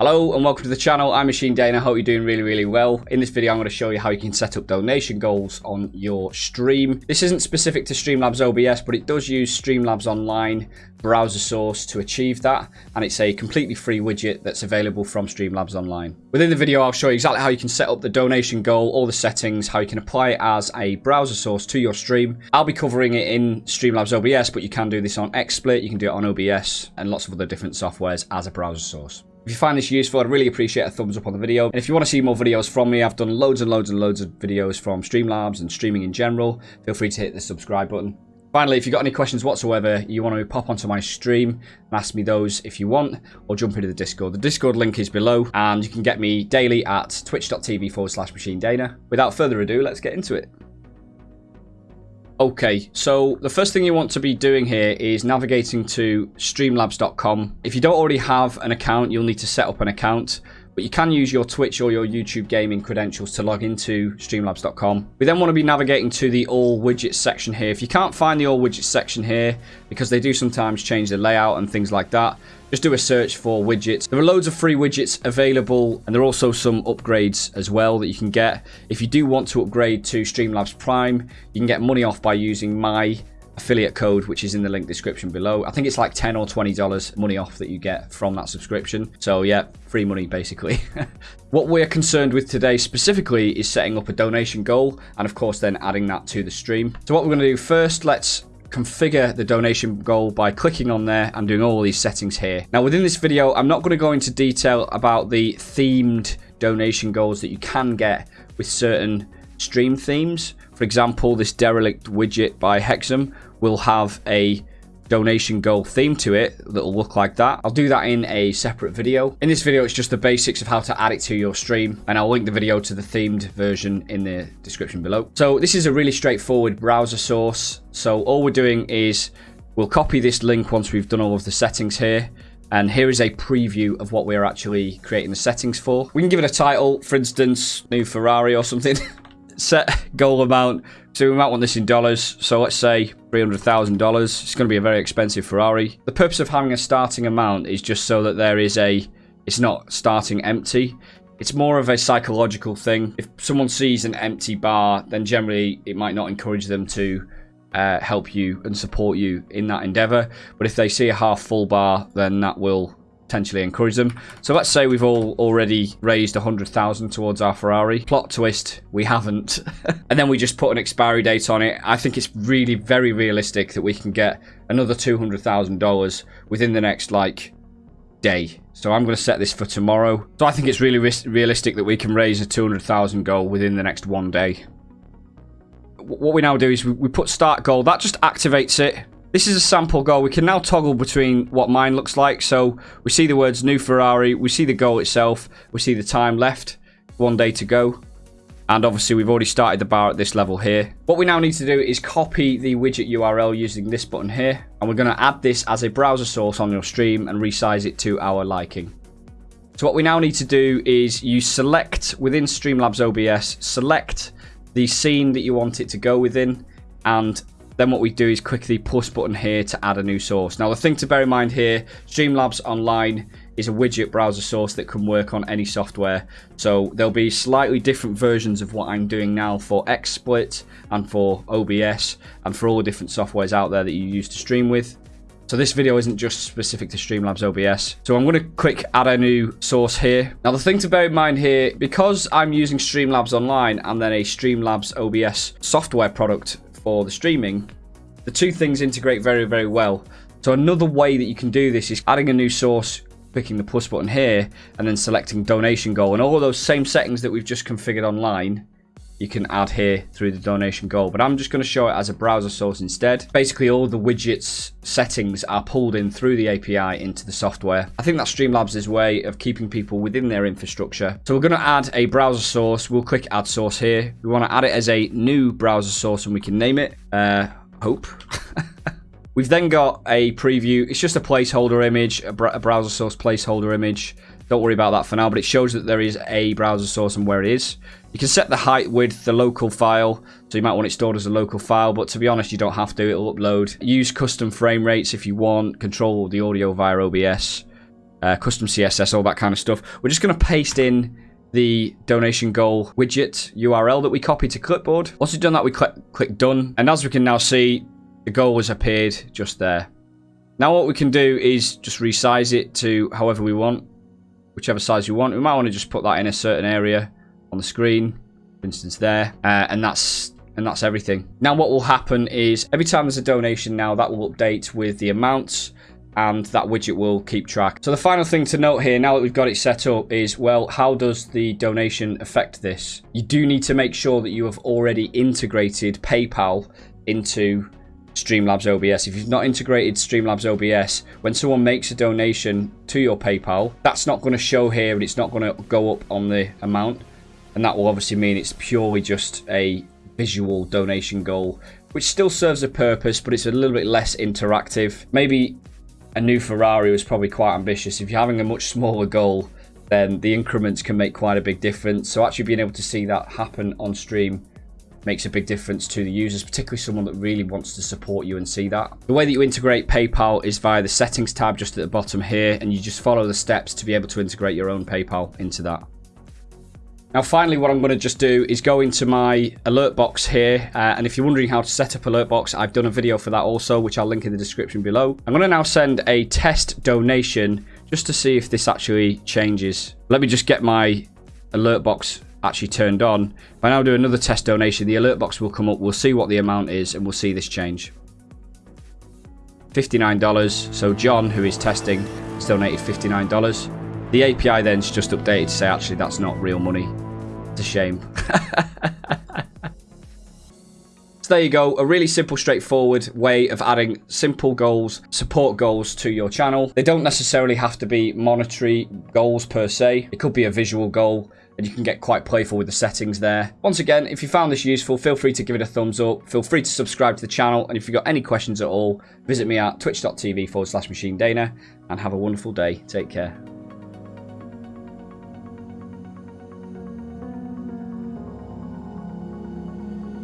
Hello and welcome to the channel. I'm Machine Dana. I hope you're doing really, really well. In this video, I'm going to show you how you can set up donation goals on your stream. This isn't specific to Streamlabs OBS, but it does use Streamlabs Online browser source to achieve that. And it's a completely free widget that's available from Streamlabs Online. Within the video, I'll show you exactly how you can set up the donation goal, all the settings, how you can apply it as a browser source to your stream. I'll be covering it in Streamlabs OBS, but you can do this on XSplit, you can do it on OBS, and lots of other different softwares as a browser source. If you find this useful, I'd really appreciate a thumbs up on the video. And if you want to see more videos from me, I've done loads and loads and loads of videos from Streamlabs and streaming in general. Feel free to hit the subscribe button. Finally, if you've got any questions whatsoever, you want to pop onto my stream and ask me those if you want, or jump into the Discord. The Discord link is below, and you can get me daily at twitch.tv forward slash machine dana. Without further ado, let's get into it. Okay, so the first thing you want to be doing here is navigating to streamlabs.com. If you don't already have an account, you'll need to set up an account. But you can use your Twitch or your YouTube gaming credentials to log into streamlabs.com. We then want to be navigating to the all widgets section here. If you can't find the all widgets section here, because they do sometimes change the layout and things like that, just do a search for widgets. There are loads of free widgets available, and there are also some upgrades as well that you can get. If you do want to upgrade to Streamlabs Prime, you can get money off by using my affiliate code, which is in the link description below. I think it's like 10 or $20 money off that you get from that subscription. So yeah, free money basically. what we're concerned with today specifically is setting up a donation goal and of course then adding that to the stream. So what we're going to do first, let's configure the donation goal by clicking on there and doing all these settings here. Now within this video, I'm not going to go into detail about the themed donation goals that you can get with certain stream themes. For example, this derelict widget by Hexam will have a donation goal theme to it that'll look like that. I'll do that in a separate video. In this video, it's just the basics of how to add it to your stream, and I'll link the video to the themed version in the description below. So this is a really straightforward browser source. So all we're doing is we'll copy this link once we've done all of the settings here. And here is a preview of what we're actually creating the settings for. We can give it a title, for instance, new Ferrari or something. Set goal amount so we might want this in dollars. So let's say $300,000. It's going to be a very expensive Ferrari. The purpose of having a starting amount is just so that there is a... It's not starting empty. It's more of a psychological thing. If someone sees an empty bar, then generally it might not encourage them to uh, help you and support you in that endeavor. But if they see a half full bar, then that will potentially encourage them. So let's say we've all already raised 100,000 towards our Ferrari. Plot twist, we haven't. and then we just put an expiry date on it. I think it's really very realistic that we can get another $200,000 within the next like day. So I'm going to set this for tomorrow. So I think it's really realistic that we can raise a 200,000 goal within the next one day. What we now do is we put start goal. That just activates it. This is a sample goal. We can now toggle between what mine looks like. So we see the words new Ferrari. We see the goal itself. We see the time left. One day to go. And obviously we've already started the bar at this level here. What we now need to do is copy the widget URL using this button here. And we're going to add this as a browser source on your stream and resize it to our liking. So what we now need to do is you select within Streamlabs OBS, select the scene that you want it to go within and then what we do is quickly push button here to add a new source. Now the thing to bear in mind here, Streamlabs Online is a widget browser source that can work on any software. So there'll be slightly different versions of what I'm doing now for XSplit and for OBS and for all the different softwares out there that you use to stream with. So this video isn't just specific to Streamlabs OBS. So I'm going to quick add a new source here. Now the thing to bear in mind here, because I'm using Streamlabs Online and then a Streamlabs OBS software product for the streaming, the two things integrate very, very well. So another way that you can do this is adding a new source, picking the plus button here, and then selecting donation goal. And all those same settings that we've just configured online, you can add here through the donation goal. But I'm just going to show it as a browser source instead. Basically, all the widgets settings are pulled in through the API into the software. I think that's Streamlabs' is way of keeping people within their infrastructure. So we're going to add a browser source. We'll click add source here. We want to add it as a new browser source and we can name it. Uh, hope. We've then got a preview. It's just a placeholder image, a, br a, browser source placeholder image. Don't worry about that for now, but it shows that there is a browser source and where it is. You can set the height with the local file, so you might want it stored as a local file, but to be honest, you don't have to. It'll upload. Use custom frame rates if you want. Control the audio via OBS. uh, custom CSS, all that kind of stuff. We're just going to paste in the donation goal widget URL that we copied to clipboard. Once we've done that, we click, click done. And as we can now see, the goal has appeared just there. Now what we can do is just resize it to however we want, whichever size you want. We might want to just put that in a certain area on the screen, for instance there, uh, and that's and that's everything. Now what will happen is every time there's a donation now, that will update with the amounts and that widget will keep track. So the final thing to note here, now that we've got it set up, is, well, how does the donation affect this? You do need to make sure that you have already integrated PayPal into Streamlabs OBS. If you've not integrated Streamlabs OBS, when someone makes a donation to your PayPal, that's not going to show here and it's not going to go up on the amount. And that will obviously mean it's purely just a visual donation goal, which still serves a purpose, but it's a little bit less interactive. Maybe a new Ferrari was probably quite ambitious. If you're having a much smaller goal, then the increments can make quite a big difference. So actually being able to see that happen on stream makes a big difference to the users, particularly someone that really wants to support you and see that. The way that you integrate PayPal is via the settings tab just at the bottom here, and you just follow the steps to be able to integrate your own PayPal into that. Now finally what I'm going to just do is go into my alert box here uh, and if you're wondering how to set up alert box I've done a video for that also which I'll link in the description below. I'm going to now send a test donation just to see if this actually changes. Let me just get my alert box actually turned on. If I now do another test donation, the alert box will come up. We'll see what the amount is and we'll see this change. $59. So John, who is testing, has donated $59. The API then's just updated to say actually that's not real money. It's a shame. So there you go, a really simple, straightforward way of adding simple goals, support goals to your channel. They don't necessarily have to be monetary goals per se. It could be a visual goal and you can get quite playful with the settings there. Once again, if you found this useful, feel free to give it a thumbs up. Feel free to subscribe to the channel. And if you've got any questions at all, visit me at twitch.tv forward slash machine dana and have a wonderful day. Take care.